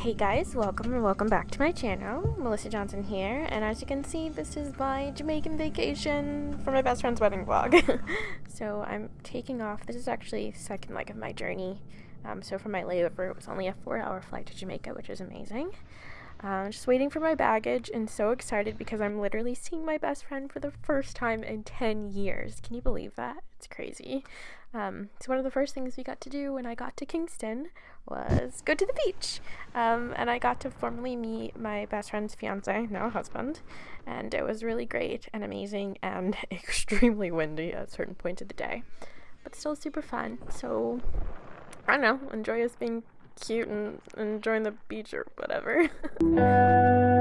Hey guys, welcome and welcome back to my channel. Melissa Johnson here, and as you can see, this is my Jamaican vacation for my best friend's wedding vlog. so I'm taking off. This is actually second leg of my journey. Um, so for my layover, it was only a four-hour flight to Jamaica, which is amazing. Uh, just waiting for my baggage and so excited because I'm literally seeing my best friend for the first time in 10 years. Can you believe that? It's crazy. Um, so one of the first things we got to do when I got to Kingston was go to the beach. Um, and I got to formally meet my best friend's fiance, now husband. And it was really great and amazing and extremely windy at certain points of the day. But still super fun. So I don't know, enjoy us being cute and enjoying the beach or whatever.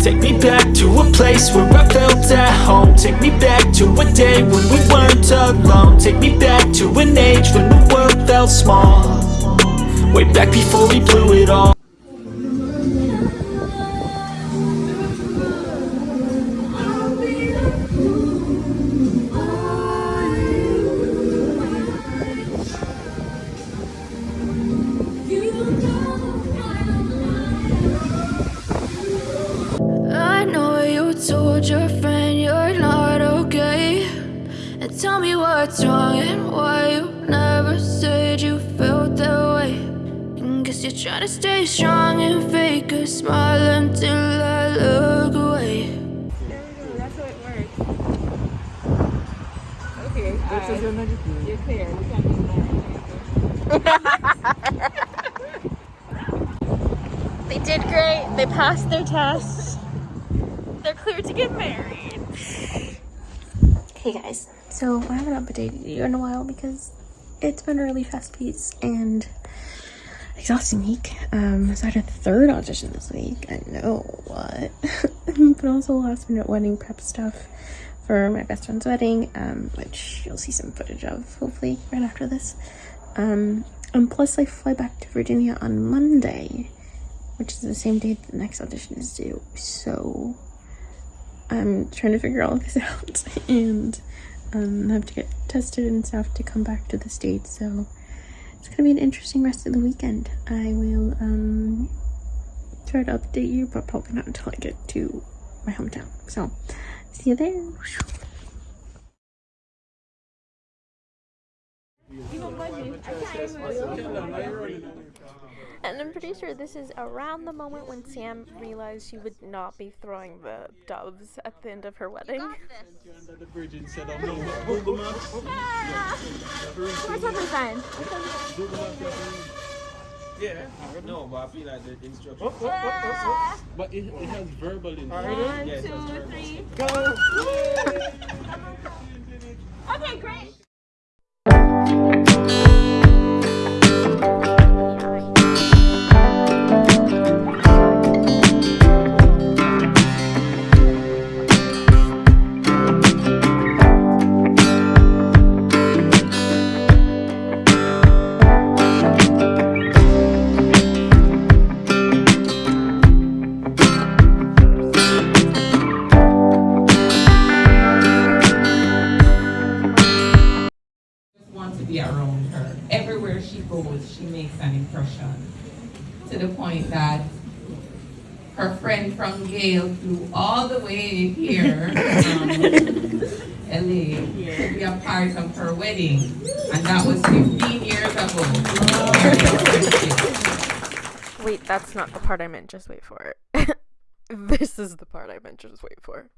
Take me back to a place where I felt at home. Take me back to a day when we weren't alone. Take me back to an age when the world felt small. Way back before we blew it all told your friend you're not okay. And tell me what's wrong and why you never said you felt that way. And guess you're trying to stay strong and fake a smile until I look away. That's how it works. Okay, you're clear. We can't do that. They did great. They passed their tests. They're clear to get married. Hey guys, so I haven't updated you in a while because it's been a really fast piece and exhausting week. Um, so I had a third audition this week. I know what, but also last minute wedding prep stuff for my best friend's wedding, um, which you'll see some footage of hopefully right after this. Um, and plus I fly back to Virginia on Monday which is the same date the next audition is due. So I'm trying to figure all of this out and um, have to get tested and stuff to come back to the States. So it's gonna be an interesting rest of the weekend. I will um, try to update you, but probably not until I get to my hometown. So see you there. And I'm pretty sure this is around the moment when Sam realized she would not be throwing the doves at the end of her wedding. Under the bridge and said, "I'm no Google Maps." Where's other sign? Google Maps. Yeah, no, but I feel like the instructions. But it, it has verbal in One, Yes, two, three. Go. Okay, great. Her. Everywhere she goes, she makes an impression. To the point that her friend from Gale flew all the way here from LA to be a part of her wedding. And that was 15 years ago. Wait, that's not the part I meant. Just wait for it. this is the part I meant. Just wait for.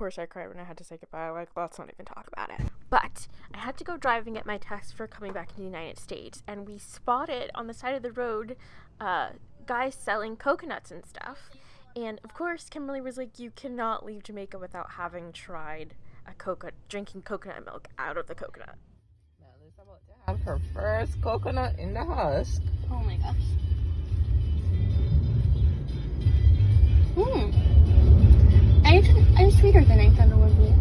Course, I cried when I had to say goodbye. Like, let's not even talk about it. But I had to go drive and get my test for coming back to the United States, and we spotted on the side of the road uh, guys selling coconuts and stuff. And of course, Kimberly was like, "You cannot leave Jamaica without having tried a coconut, drinking coconut milk out of the coconut." Mel is about to have her first coconut in the husk. Oh my gosh. Hmm. I'm, I'm sweeter than I thought it would be.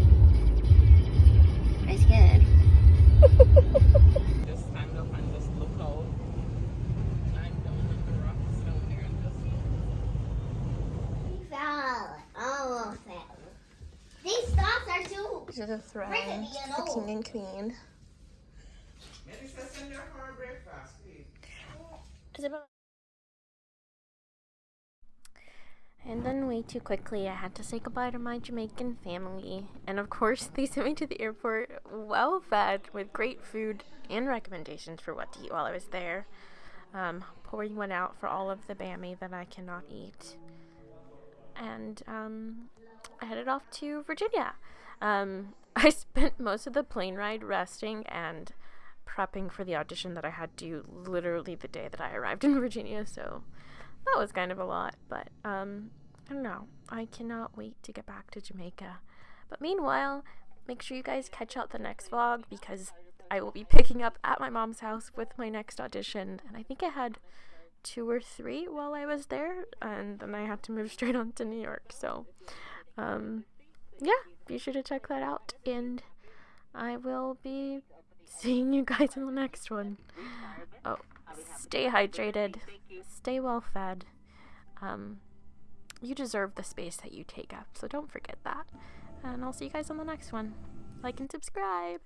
I scared. Just stand up and just look out. Climb down on the rocks down there and just look. Fell. Almost fell. These stocks are too. This is a throne Rickety and for old. king and queen. Melissa, send her her breakfast, please. And then, way too quickly, I had to say goodbye to my Jamaican family. And of course, they sent me to the airport well fed with great food and recommendations for what to eat while I was there. Um, pouring one out for all of the Bammy that I cannot eat. And um, I headed off to Virginia. Um, I spent most of the plane ride resting and prepping for the audition that I had to literally the day that I arrived in Virginia, so that was kind of a lot. But um, I don't know. I cannot wait to get back to Jamaica. But meanwhile, make sure you guys catch out the next vlog because I will be picking up at my mom's house with my next audition, and I think I had two or three while I was there, and then I had to move straight on to New York. So, um, yeah, be sure to check that out, and I will be seeing you guys in the next one. Oh, stay hydrated, stay well fed. Um, you deserve the space that you take up, so don't forget that. And I'll see you guys on the next one. Like and subscribe.